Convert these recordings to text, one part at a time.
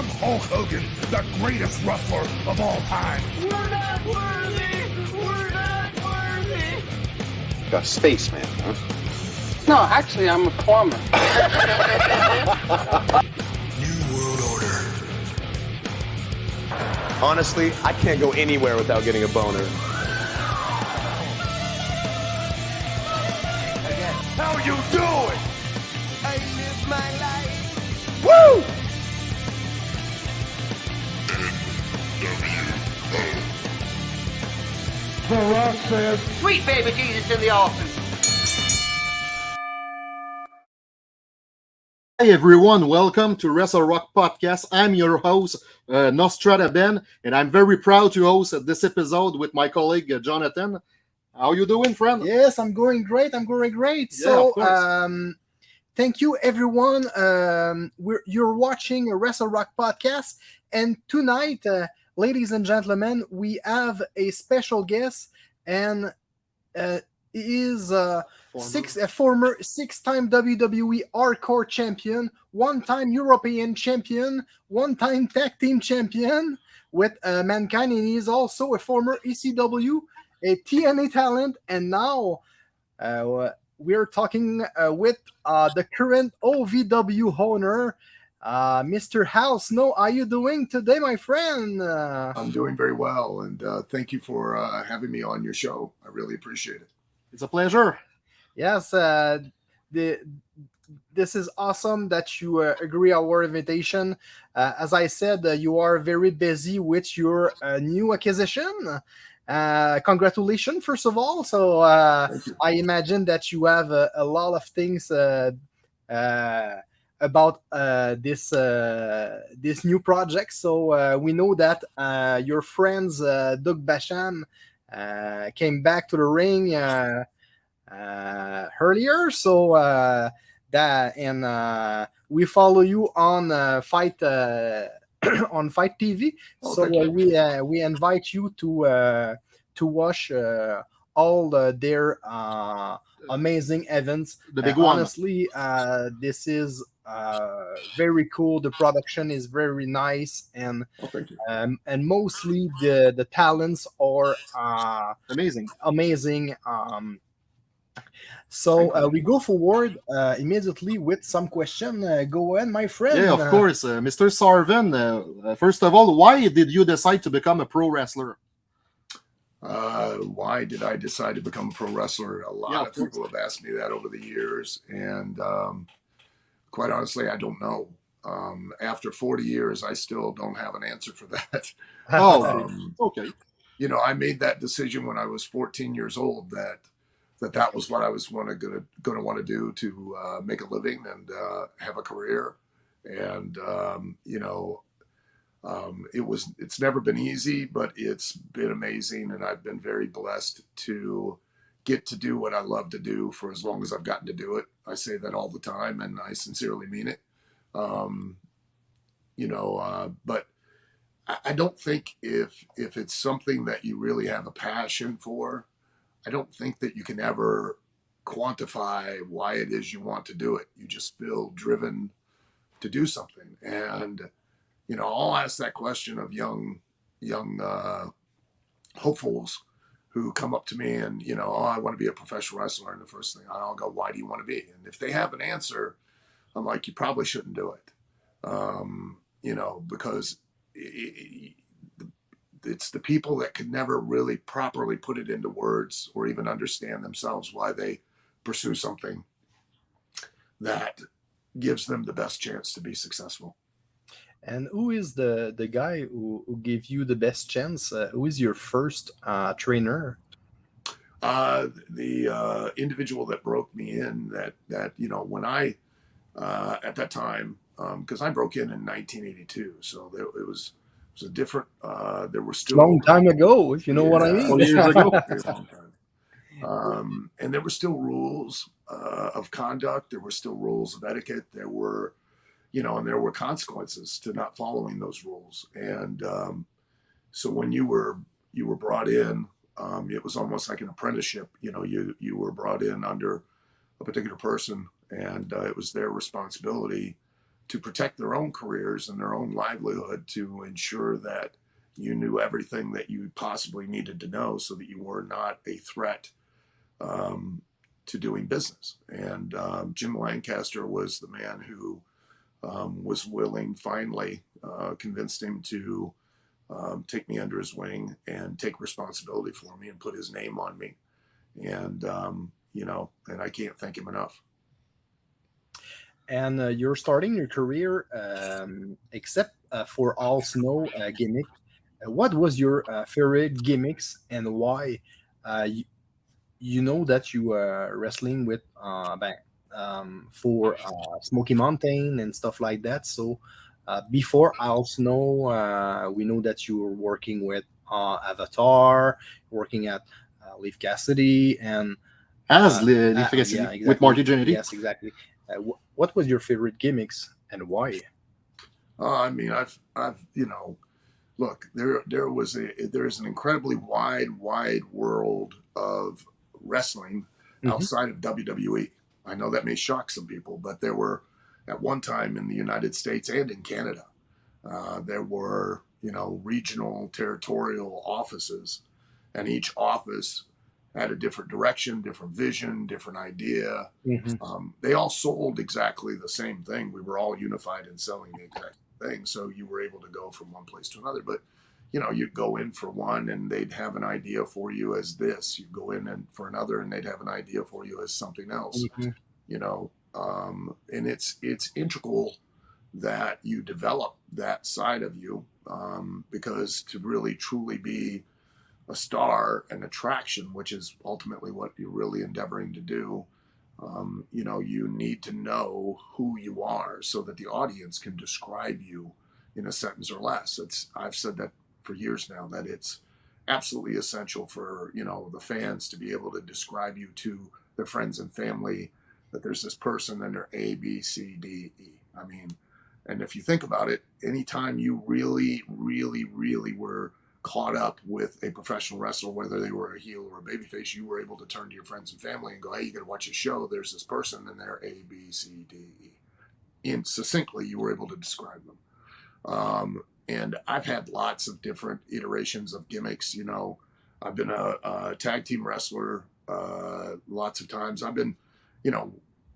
I'm Hulk Hogan, the greatest wrestler of all time. We're not worthy! We're not worthy! A spaceman, huh? No, actually, I'm a plumber. New World Order. Honestly, I can't go anywhere without getting a boner. Says, Sweet baby Jesus in the office. Hi everyone, welcome to Wrestle Rock Podcast. I'm your host, uh, Nostrada Ben, and I'm very proud to host this episode with my colleague uh, Jonathan. How you doing, friend? Yes, I'm going great. I'm going great. Yeah, so, um, thank you, everyone. Um, we're you're watching a Wrestle Rock podcast, and tonight, uh, ladies and gentlemen, we have a special guest, and uh, he is uh, six a former six-time WWE Hardcore champion, one-time European champion, one-time tag team champion with uh, Mankind, and he is also a former ECW, a TNA talent, and now uh, we're talking uh, with uh, the current OVW owner, uh, Mr. House Snow. How are you doing today, my friend? Uh, I'm doing very well, and uh, thank you for uh, having me on your show. I really appreciate it. It's a pleasure. yes, uh, the this is awesome that you uh, agree our invitation. Uh, as I said, uh, you are very busy with your uh, new acquisition. Uh, congratulations, first of all. So uh, I imagine that you have a, a lot of things uh, uh, about uh, this uh, this new project. So uh, we know that uh, your friends uh, Doug Basham uh, came back to the ring uh, uh, earlier. So uh, that and uh, we follow you on uh, Fight uh, on Fight TV. Oh, so uh, we uh, we invite you to uh, to watch uh, all their uh, amazing events. The big one. Honestly, uh, this is uh, very cool. The production is very nice, and Oh, um, and mostly the the talents are uh, Amazing. amazing. Um, so uh, we go forward uh, immediately with some question. Uh, go ahead, my friend. Yeah, of Uh, course. Uh, Mr. Sarven, uh, uh, first of all, why did you decide to become a pro wrestler? Uh, why did I decide to become a pro wrestler? A lot Yeah, of of people have asked me that over the years, and um, quite honestly, I don't know. Um, after 40 years, I still don't have an answer for that. Oh, Um, okay. you know, I made that decision when I was 14 years old that that that was what I was wanna, gonna gonna want to do to uh, make a living and uh, have a career. And um, you know, um, it was it's never been easy, but it's been amazing, and I've been very blessed to get to do what I love to do for as long as I've gotten to do it. I say that all the time, and I sincerely mean it. Um, you know, uh, but I don't think if if it's something that you really have a passion for, I don't think that you can ever quantify why it is you want to do it. You just feel driven to do something, and you know, I'll ask that question of young young uh, hopefuls who come up to me and you know, oh, I want to be a professional wrestler, and the first thing I'll go, why do you want to be? And if they have an answer, I'm like, you probably shouldn't do it, um, you know, because i- i- it's the people that can never really properly put it into words or even understand themselves why they pursue something that gives them the best chance to be successful. And who is the the guy who, who gave you the best chance? Uh, who is your first uh, trainer? Uh, the uh, individual that broke me in that that you know when I uh, at that time because I broke in in 1982, so there, it was it was a different. Uh, there were still Long time ago, if you know what I mean. 20 years ago. Very long time. Um, and there were still rules uh, of conduct. There were still rules of etiquette. There were, you know, and there were consequences to not following those rules. And um, so when you were you were brought in, um, it was almost like an apprenticeship. You know, you you were brought in under a particular person, and uh, it was their responsibility to protect their own careers and their own livelihood to ensure that you knew everything that you possibly needed to know so that you were not a threat um, to doing business. And um, Jim Lancaster was the man who um, was willing, finally, uh, convinced him to um, take me under his wing and take responsibility for me and put his name on me. And, um, you know, and I can't thank him enough. And uh, you're starting your career, um, except uh, for Al Snow uh, gimmick. Uh, what was your uh, favorite gimmicks and why? You, you know that you are wrestling with um, for Smoky Mountain and stuff like that. So uh, before Al Snow, uh, we know that you were working with uh, Avatar, working at uh, Leif Cassidy, and as uh, uh, Cassidy yeah, exactly. with Marty Jannetty. Yes, exactly. Wh what was your favorite gimmicks and why? I mean, I've, I've, you know, look, there, there was a, there is an incredibly wide, wide world of wrestling Mhm. outside of WWE. I know that may shock some people, but there were at one time in the United States and in Canada, uh, there were you know regional territorial offices, and each office had a different direction, different vision, different idea. Mhm. Um, they all sold exactly the same thing. We were all unified in selling the exact thing, so you were able to go from one place to another. But you know, you'd go in for one and they'd have an idea for you as this. You go in and for another and they'd have an idea for you as something else. Mhm. You know, um, and it's it's integral that you develop that side of you um, because to really truly be a star, an attraction, which is ultimately what you're really endeavoring to do. Um, you know, you need to know who you are so that the audience can describe you in a sentence or less. It's I've said that for years now that it's absolutely essential for you know the fans to be able to describe you to their friends and family that there's this person and they're A B C D E. I mean, and if you think about it, anytime you really, really, really were caught up with a professional wrestler, whether they were a heel or a babyface, you were able to turn to your friends and family and go, "Hey, you got to watch a show. There's this person, and they're A, B, C, D, E." And succinctly, you were able to describe them. Um, and I've had lots of different iterations of gimmicks. You know, I've been a, a tag team wrestler uh, lots of times. I've been, you know,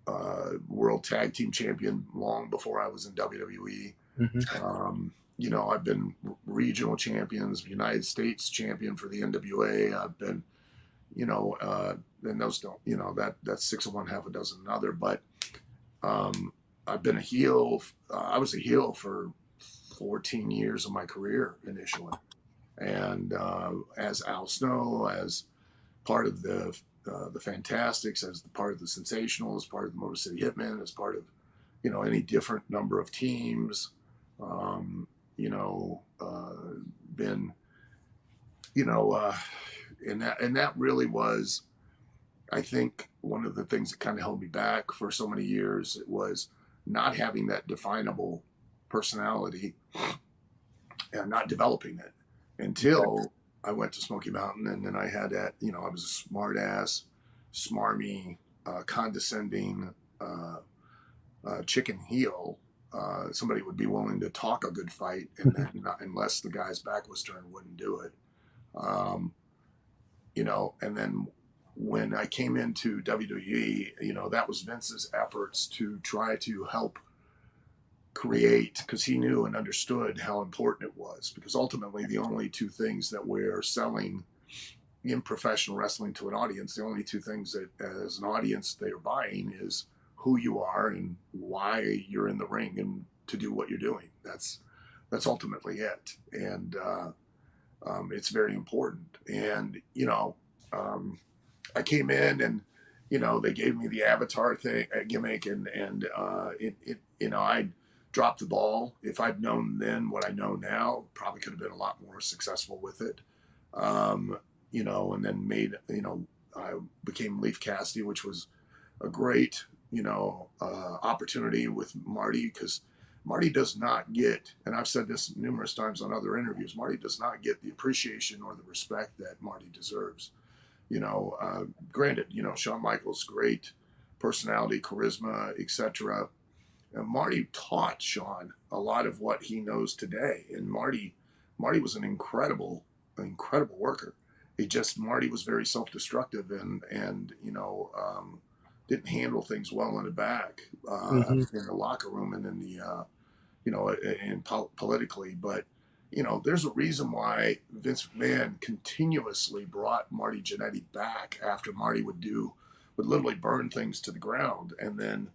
uh, world tag team champion long before I was in WWE. Mhm. Um, you know, I've been regional champions, United States champion for the NWA. I've been, you know, uh, and those don't, you know, that that's six of one, half a dozen another. But um, I've been a heel. Uh, I was a heel for 14 years of my career initially, and uh, as Al Snow, as part of the uh, the Fantastics, as part of the Sensational, as part of the Motor City Hitmen, as part of you know any different number of teams. Um, you know, uh, been, you know, uh, and that and that really was, I think, one of the things that kind of held me back for so many years. It was not having that definable personality and not developing it until I went to Smoky Mountain, and then I had that. You know, I was a smart ass, smarmy, uh, condescending uh, uh, chicken heel uh, somebody would be willing to talk a good fight, and then not, unless the guy's back was turned, wouldn't do it. Um, you know, and then when I came into WWE, you know, that was Vince's efforts to try to help create, because he knew and understood how important it was. Because ultimately, the only two things that we're selling in professional wrestling to an audience, the only two things that as an audience they're buying is who you are and why you're in the ring and to do what you're doing. That's that's ultimately it, and uh, um, it's very important. And you know, um, I came in and you know they gave me the avatar thing uh, gimmick, and and uh, it, it you know I dropped the ball. If I'd known then what I know now, probably could have been a lot more successful with it. Um, you know, and then made you know I became Leif Cassidy, which was a great you know, uh, opportunity with Marty because Marty does not get, and I've said this numerous times on other interviews, Marty does not get the appreciation or the respect that Marty deserves. You know, uh, granted, you know, Shawn Michaels, great personality, charisma, etc. And Marty taught Shawn a lot of what he knows today. And Marty, Marty was an incredible, incredible worker. He just Marty was very self-destructive and and you know um, didn't handle things well in the back uh, Mhm. in the locker room and in the uh, you know and pol- politically. But you know, there's a reason why Vince McMahon continuously brought Marty Jannetty back after Marty would do would literally burn things to the ground, and then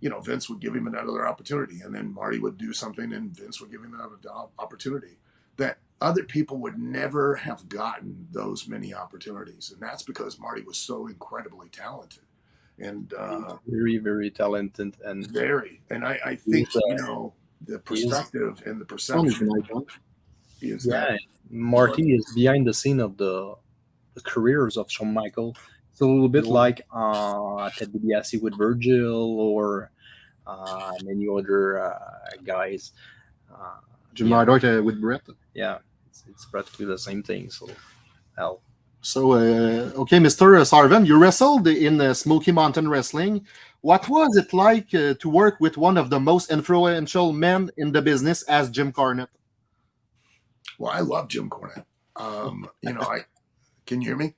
you know Vince would give him another opportunity, and then Marty would do something, and Vince would give him another opportunity that other people would never have gotten those many opportunities, and that's because Marty was so incredibly talented and uh, very very talented and very. And I, I think uh, you know the perspective and the perception is yeah that marty is behind the scene of the, the careers of shawn michael it's a little bit like uh ted DiBiase with virgil or uh many other uh, guys uh, Jim yeah, Neidhart uh, with Bret. yeah it's, it's practically the same thing so hell So, uh, okay, Mr. Sarven, you wrestled in uh, Smoky Mountain Wrestling. What was it like uh, to work with one of the most influential men in the business as Jim Cornette? well, I love Jim Cornette. Um, you know, I can you hear me?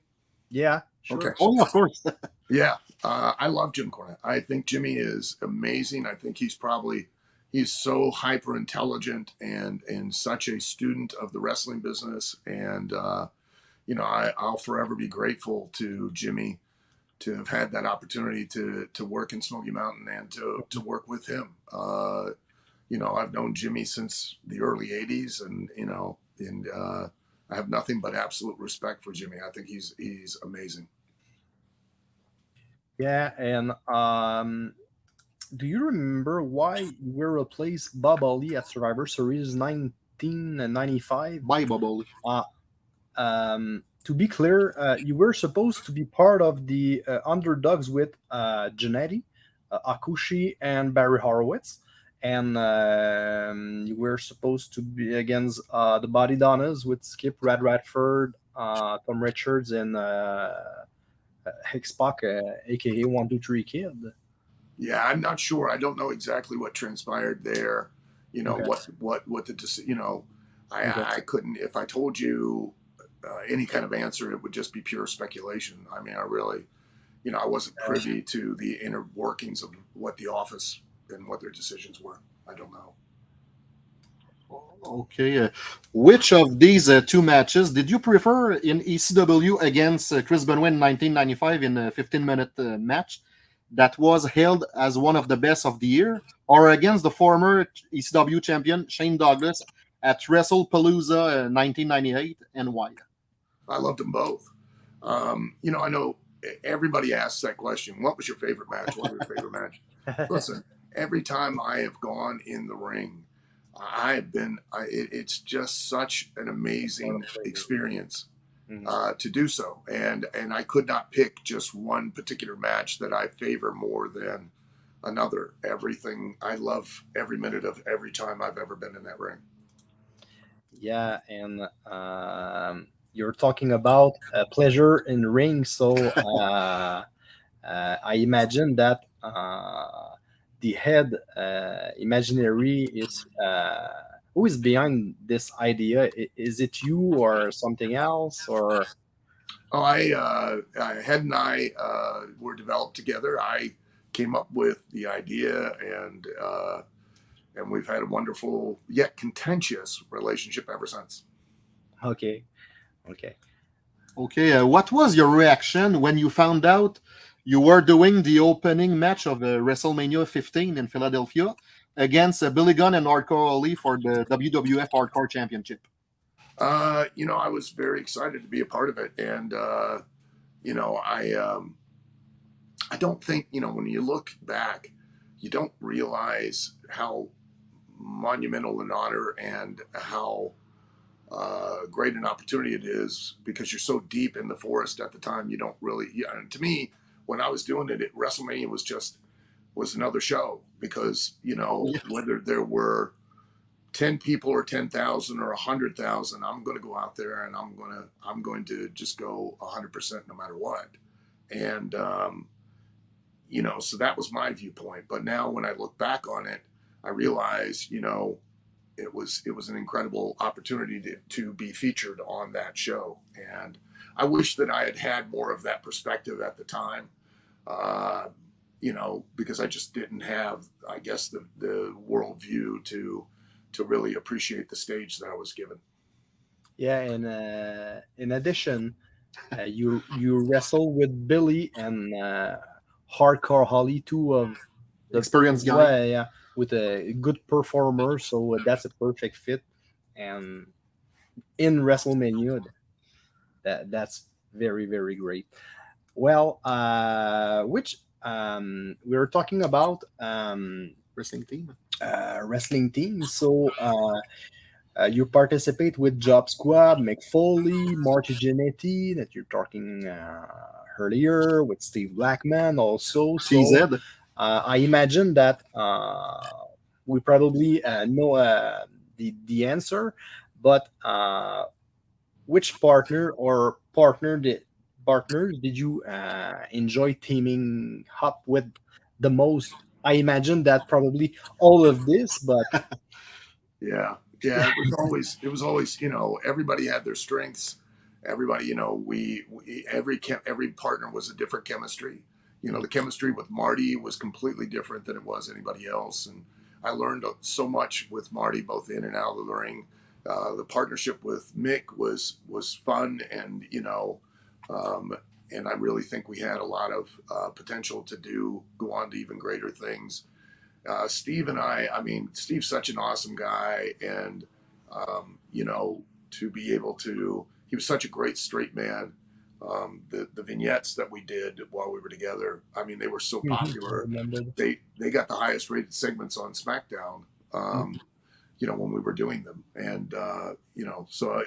yeah sure. Okay. Oh, yeah, of course. Yeah, uh, I love Jim Cornette. I think Jimmy is amazing. I think he's probably he's so hyper intelligent and and such a student of the wrestling business. And uh, you know, I, I'll forever be grateful to Jimmy to have had that opportunity to to work in Smoky Mountain and to to work with him. Uh, you know, I've known Jimmy since the early '80s, and you know, and uh, I have nothing but absolute respect for Jimmy. I think he's he's amazing. Yeah, and um, do you remember why you were replaced Bob Holly at Survivor Series 1995? Bye, Bubble. Um, to be clear, uh, you were supposed to be part of the uh, underdogs with uh, Jannetty, uh, Hakushi, and Barry Horowitz. And um, you were supposed to be against uh, the Body Donnas with Skip Rad Radford, uh, Tom Richards, and uh, uh, X-Pac, uh, aka One Two Three Kid. Yeah, I'm not sure. I don't know exactly what transpired there. You know Okay. what what what the you know. I Okay. I couldn't if I told you uh, any kind of answer, it would just be pure speculation. I mean, I really, you know, I wasn't privy to the inner workings of what the office and what their decisions were. I don't know. Okay. Uh, which of these uh, two matches did you prefer in ECW against uh, Chris Benoit in 1995 in a 15 minute uh, match that was hailed as one of the best of the year, or against the former ECW champion Shane Douglas at WrestlePalooza uh, 1998, and why? I loved them both. Um, you know, I know everybody asks that question. What was your favorite match? What was your favorite match? Listen, every time I have gone in the ring, I have been. I, it, it's just such an amazing experience Mhm. uh, to do so, and and I could not pick just one particular match that I favor more than another. Everything I love every minute of every time I've ever been in that ring. Yeah, and um, you're talking about uh, pleasure in ring, so uh, uh, I imagine that uh, the head uh, imaginary is uh, who is behind this idea? Is it you or something else? Or Oh, I, uh, I Head and I uh, were developed together. I came up with the idea, and uh, and we've had a wonderful yet contentious relationship ever since. okay, okay. Okay, uh, what was your reaction when you found out you were doing the opening match of uh, WrestleMania 15 in Philadelphia against uh, Billy Gunn and Hardcore Holly for the WWF Hardcore Championship? Uh, you know, I was very excited to be a part of it, and uh, you know, I um, I don't think you know when you look back, you don't realize how monumental an honor and how uh, great an opportunity it is because you're so deep in the forest at the time. You don't really. Yeah, and to me, when I was doing it, it WrestleMania was just was another show because you know Yeah. whether there were 10 people or 10,000 or 100,000 I'm going to go out there and I'm going to I'm going to just go 100% no matter what and um you know, so that was my viewpoint. But now when I look back on it, I realize, you know, it was it was an incredible opportunity to, to be featured on that show, and I wish that I had had more of that perspective at the time. Uh, you know, because I just didn't have, I guess, the the worldview to to really appreciate the stage that I was given. Yeah, and uh, in addition, uh, you you wrestle with Billy and uh, Hardcore Holly, two of the Experienced guy. Yeah, yeah, with a good performer, so that's a perfect fit. And in WrestleMania, that that's very very great. Well, uh, which um, we were talking about um, Wrestling team. uh, wrestling team. So uh, uh, you participate with Job Squad, Mick Foley, Marty Jannetty, that you're talking uh, earlier with Steve Blackman also. So uh, I imagine that uh, we probably uh, know uh, the the answer, but uh, which partner or partner did partners did you uh, enjoy teaming up with the most? I imagine that probably all of this, but Yeah, yeah. It was always it was always you know everybody had their strengths. Everybody you know we, we every every partner was a different chemistry. You know the chemistry with Marty was completely different than it was anybody else, and I learned so much with Marty both in and out of the ring. Uh, the partnership with Mick was was fun, and you know, um, and I really think we had a lot of uh, potential to do go on to even greater things uh, Steve and I, I mean, Steve's such an awesome guy, and um, you know, to be able to, he was such a great straight man. Um, the the vignettes that we did while we were together, I mean, they were so popular. They they got the highest rated segments on SmackDown. Um, you know, when we were doing them, and uh, you know, so uh,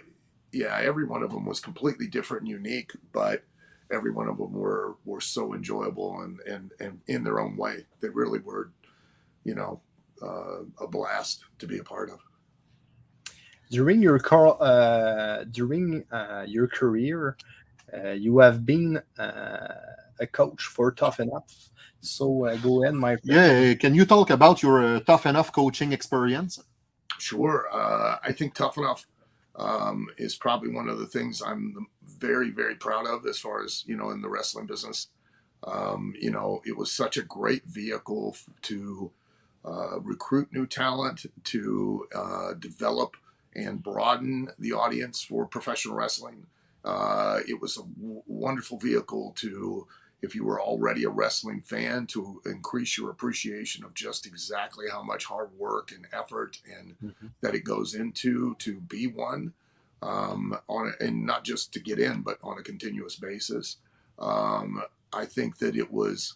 yeah, every one of them was completely different and unique, but every one of them were were so enjoyable and and and in their own way. They really were you know, uh, a blast to be a part of. during your car uh, during uh, your career uh, you have been uh, a coach for tough enough so uh, go ahead my friend. Yeah, can you talk about your uh, tough enough coaching experience? Sure, uh, I think Tough Enough um, is probably one of the things I'm very, very proud of as far as you know in the wrestling business. Um, you know, it was such a great vehicle to uh, recruit new talent, to uh, develop and broaden the audience for professional wrestling. Uh, it was a wonderful vehicle to, if you were already a wrestling fan, to increase your appreciation of just exactly how much hard work and effort and Mhm. that it goes into to be one. Um, on a, and not just to get in, but on a continuous basis. Um, I think that it was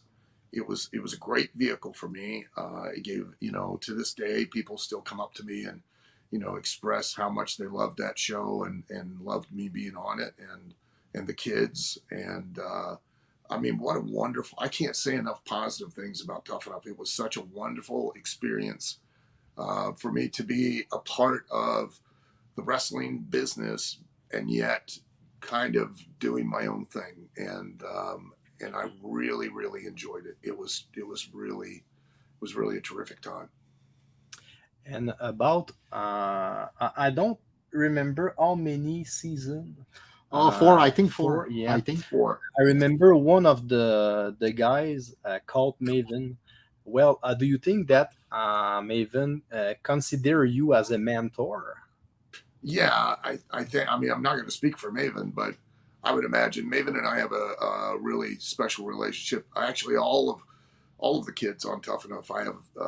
it was it was a great vehicle for me. Uh, it gave you know to this day people still come up to me and you know express how much they loved that show and and loved me being on it and and the kids and uh, I mean what a wonderful I can't say enough positive things about Tough Enough. It was such a wonderful experience uh, for me to be a part of the wrestling business and yet kind of doing my own thing and um, and I really really enjoyed it. It was it was really it was really a terrific time. and about uh, I, I don't remember how many seasons Oh, four, Uh, I think four. four, yeah. I think. four. I remember one of the the guys uh, called Maven. Well, uh, do you think that uh, Maven uh, consider you as a mentor? yeah, I I think I mean I'm not going to speak for Maven, but I would imagine Maven and I have a, a really special relationship. Actually, all of all of the kids on Tough Enough, I have uh,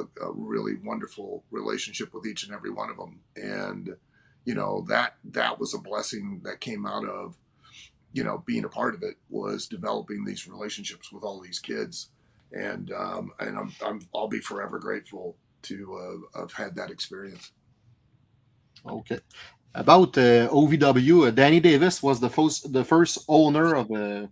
a, a really wonderful relationship with each and every one of them, and you know that that was a blessing that came out of you know being a part of it was developing these relationships with all these kids, and um, and I'm, I'm I'll be forever grateful to uh, have had that experience. Okay. About uh, OVW, uh, Danny Davis was the first the first owner of uh,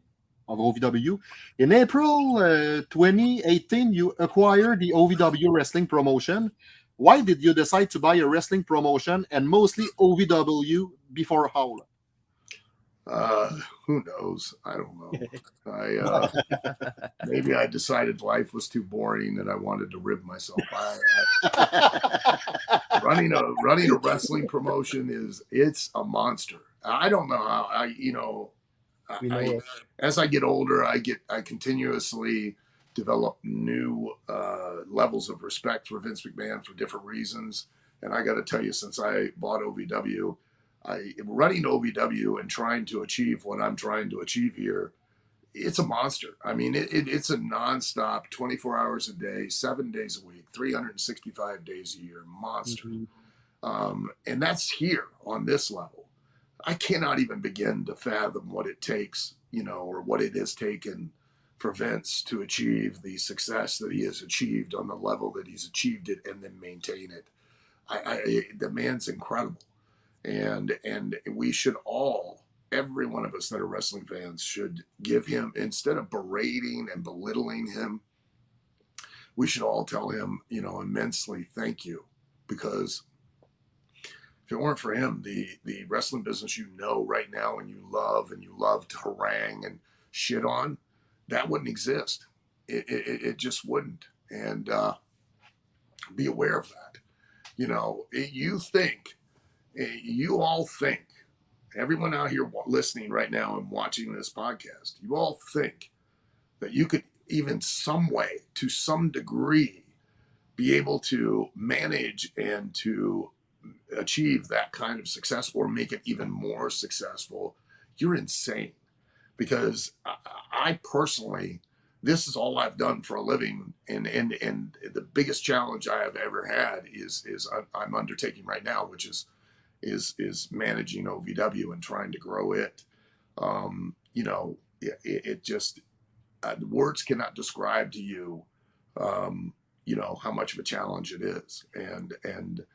of OVW. In April uh, 2018, you acquired the OVW wrestling promotion. Why did you decide to buy a wrestling promotion and mostly OVW before Howl? Uh, who knows? I don't know. I uh, maybe I decided life was too boring and I wanted to rib myself. I, I, running a running a wrestling promotion is it's a monster. I don't know how I you know, We I, as I get older, I get I continuously develop new uh, levels of respect for Vince McMahon for different reasons. And I got to tell you, since I bought OVW, I running OVW and trying to achieve what I'm trying to achieve here. It's a monster. I mean, it, it, it's a nonstop, 24 hours a day, seven days a week, 365 days a year monster. Mhm. Um, and that's here on this level. I cannot even begin to fathom what it takes, you know, or what it has taken Vince to achieve the success that he has achieved on the level that he's achieved it and then maintain it. I, I the man's incredible, and and we should all, every one of us that are wrestling fans, should give him instead of berating and belittling him. We should all tell him, you know, immensely thank you, because if it weren't for him, the the wrestling business you know right now and you love and you love to harangue and shit on, that wouldn't exist. It it, it just wouldn't. And uh, be aware of that. You know, it, you think, eh, you all think, everyone out here listening right now and watching this podcast, you all think that you could even some way, to some degree, be able to manage and to achieve that kind of success or make it even more successful, you're insane. Because I, I personally, this is all I've done for a living, and and and the biggest challenge I have ever had is is I'm- undertaking right now, which is is is managing OVW and trying to grow it. Um, you know, it, it it just uh, words cannot describe to you, um, you know, how much of a challenge it is, and and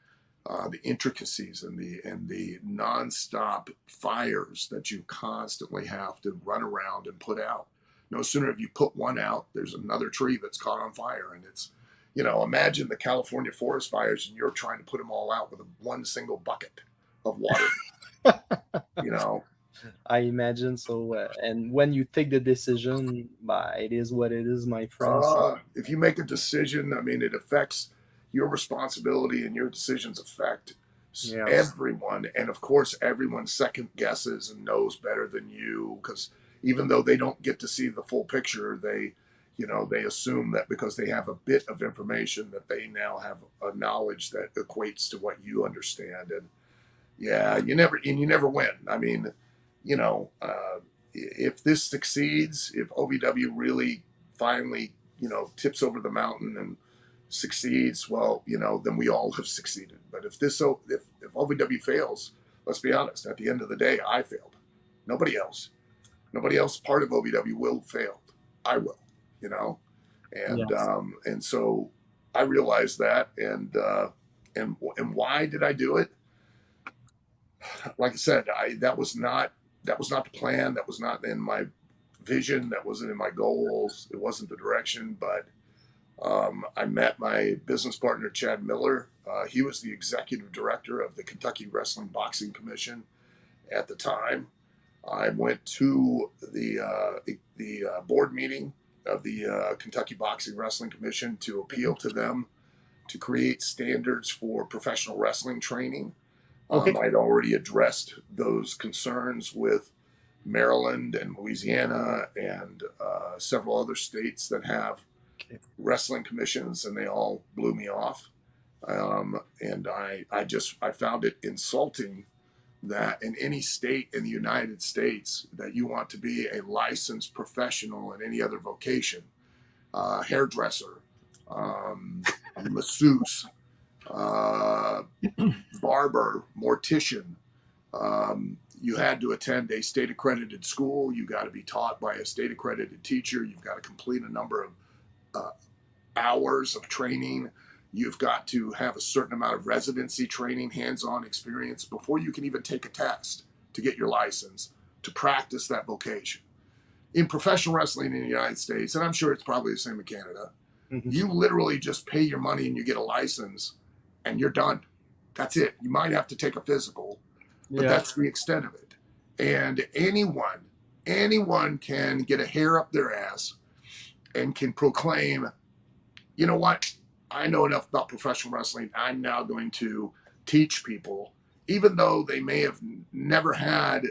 uh, the intricacies and the and the nonstop fires that you constantly have to run around and put out. No sooner have you put one out, there's another tree that's caught on fire, and it's, you know, imagine the California forest fires, and you're trying to put them all out with a, one single bucket of water. you know, I imagine so. Uh, and when you take the decision, bah, it is what it is, my friend. so- Uh, if you make a decision, I mean, it affects your responsibility, and your decisions affect Yes. everyone. And of course, everyone second guesses and knows better than you because even though they don't get to see the full picture, they, you know, they assume that because they have a bit of information that they now have a knowledge that equates to what you understand. And yeah, you never and you never win. I mean, you know, uh, if this succeeds, if OVW really finally, you know, tips over the mountain and succeeds, well, you know, then we all have succeeded. But if this, if, if OVW fails, let's be honest, at the end of the day, I failed. Nobody else. Nobody else part of OVW will fail. I will, you know? And, Yes. um, and so I realized that. And, uh, and, and why did I do it? Like I said, I, that was not, that was not the plan. That was not in my vision. That wasn't in my goals. It wasn't the direction, but, um, I met my business partner, Chad Miller. Uh, he was the executive director of the Kentucky Wrestling Boxing Commission at the time. I went to the uh, the uh, board meeting of the uh, Kentucky Boxing Wrestling Commission to appeal to them to create standards for professional wrestling training. Okay. Um, I'd already addressed those concerns with Maryland and Louisiana and uh, several other states that have. Wrestling commissions, and they all blew me off. Um, and I, I just, I found it insulting that in any state in the United States that you want to be a licensed professional in any other vocation, uh, hairdresser, um, masseuse, uh, barber, mortician, um, you had to attend a state accredited school. You got to be taught by a state accredited teacher. You've got to complete a number of uh, hours of training. You've got to have a certain amount of residency training, hands on experience before you can even take a test to get your license to practice that vocation. In professional wrestling in the United States, and I'm sure it's probably the same in Canada, Mhm. you literally just pay your money and you get a license and you're done. That's it. You might have to take a physical, but Yeah. that's the extent of it. And anyone, anyone can get a hair up their ass and can proclaim, you know what? I know enough about professional wrestling. I'm now going to teach people, even though they may have never had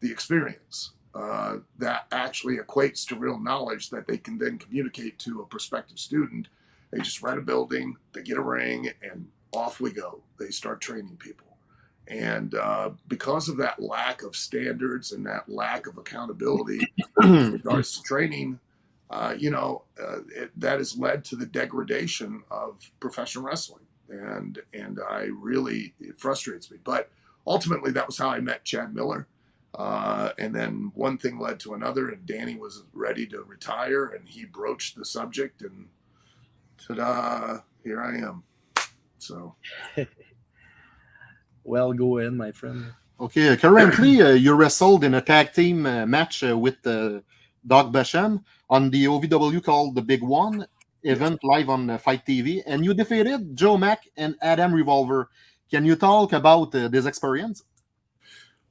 the experience uh, that actually equates to real knowledge that they can then communicate to a prospective student. They just rent a building, they get a ring, and off we go. They start training people. And uh, because of that lack of standards and that lack of accountability in regards to training, uh, you know, uh, it, that has led to the degradation of professional wrestling. And and I really it frustrates me. But ultimately, that was how I met Chad Miller. Uh, and then one thing led to another, and Danny was ready to retire, and he broached the subject, and ta-da! Here I am. So. well, go ahead, my friend. Okay, uh, currently uh, you wrestled in a tag team uh, match uh, with uh, Doug Basham on the OVW called the Big One event live on uh, Fight TV, and you defeated Joe Mack and Adam Revolver. Can you talk about this experience?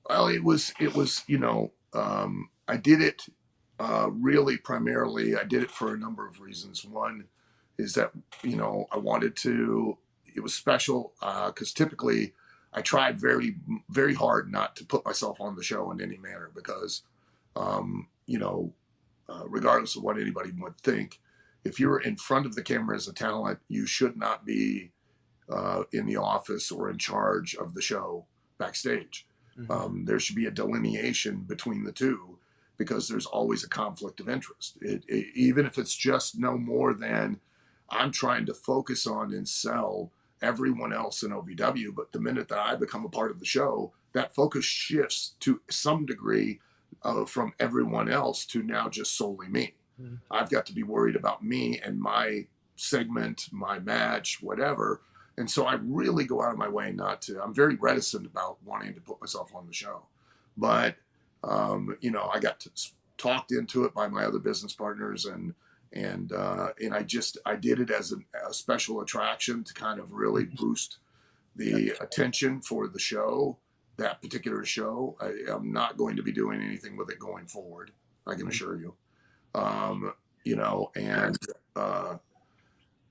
Well, it was it was you know um, I did it uh, really primarily. I did it for a number of reasons. One is that you know I wanted to. It was special because uh, typically I tried very very hard not to put myself on the show in any manner because um, you know uh, regardless of what anybody would think, if you're in front of the camera as a talent, you should not be uh, in the office or in charge of the show backstage. Mm-hmm. Um, there should be a delineation between the two because there's always a conflict of interest. It, it, even if it's just no more than I'm trying to focus on and sell everyone else in OVW, but the minute that I become a part of the show, that focus shifts to some degree uh, from everyone else to now just solely me. Mm-hmm. I've got to be worried about me and my segment, my match, whatever and so I really go out of my way not to. I'm very reticent about wanting to put myself on the show, but um, you know, I got to, talked into it by my other business partners, and and uh, and I just I did it as a, a special attraction to kind of really mm-hmm. boost the attention for the show, that particular show. I, am not going to be doing anything with it going forward. I can assure you. Um, you know, and uh,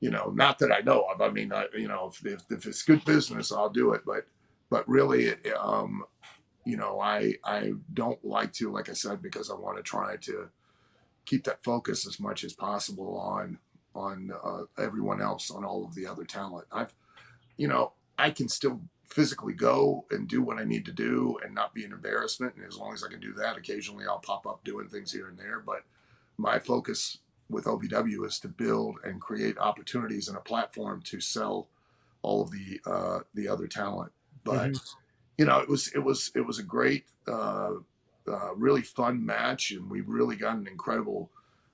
you know, not that I know of. I mean, I, you know, if, if, if it's good business, I'll do it. But, but really, um, you know, I, I don't like to, like I said, because I want to try to keep that focus as much as possible on, on uh, everyone else, on all of the other talent. I've, you know, I can still physically go and do what I need to do and not be an embarrassment. And as long as I can do that, occasionally I'll pop up doing things here and there. But my focus with OVW is to build and create opportunities and a platform to sell all of the uh, the other talent. But mm-hmm. you know, it was it was it was a great, uh, uh, really fun match, and we really got an incredible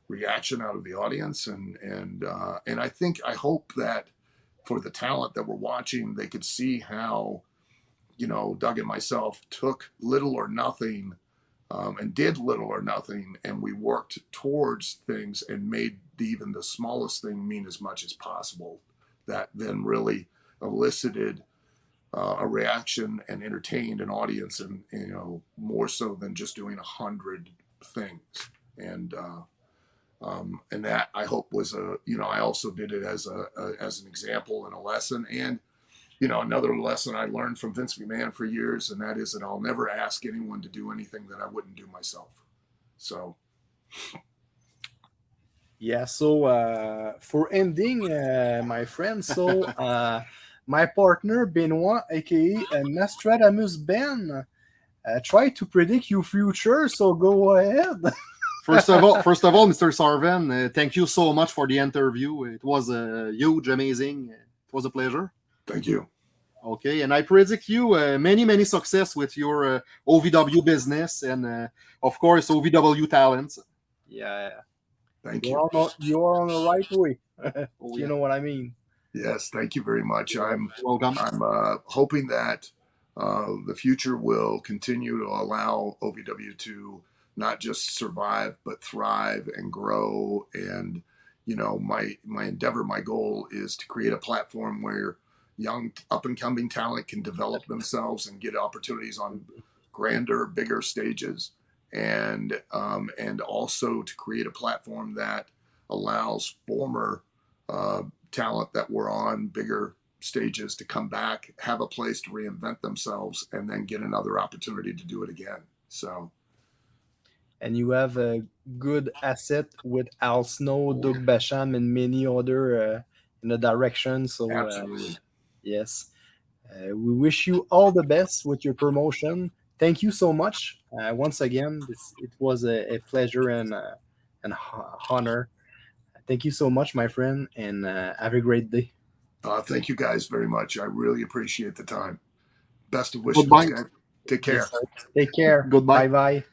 reaction out of the audience. And and uh, and I think I hope that for the talent that were watching, they could see how you know Doug and myself took little or nothing um, and did little or nothing, and we worked towards things and made even the smallest thing mean as much as possible. That then really elicited uh, a reaction and entertained an audience, and you know more so than just doing a hundred things. And uh, um, and that I hope was a you know I also did it as a, a as an example and a lesson and you know, another lesson I learned from Vince McMahon for years, and that is that I'll never ask anyone to do anything that I wouldn't do myself. So. Yeah. So uh, for ending, uh, my friend, so uh, my partner Benoit, aka uh, Nostradamus Ben, uh, try to predict your future. So go ahead. first of all, first of all, Mr. Sarven, uh, thank you so much for the interview. It was uh, huge, amazing. It was a pleasure. Thank you. Okay, and I predict you uh, many, many success with your uh, OVW business and, uh, of course, OVW talents. Yeah. Thank you're you. On, you're on the right way. oh, you yeah. know what I mean. Yes, thank you very much. I'm welcome. I'm uh, hoping that uh, the future will continue to allow OVW to not just survive but thrive and grow. And you know, my my endeavor, my goal is to create a platform where young up and coming talent can develop themselves and get opportunities on grander, bigger stages, and um, and also to create a platform that allows former uh, talent that were on bigger stages to come back, have a place to reinvent themselves, and then get another opportunity to do it again. So, and you have a good asset with Al Snow, Doug Basham, and many other uh, in the direction. So, uh, yes, uh, we wish you all the best with your promotion. Thank you so much uh, once again. This, it was a, a pleasure and uh, an honor. Thank you so much, my friend, and uh, have a great day. Uh, thank you guys very much. I really appreciate the time. Best of wishes. Goodbye. Take care. Take care. Goodbye. Bye bye.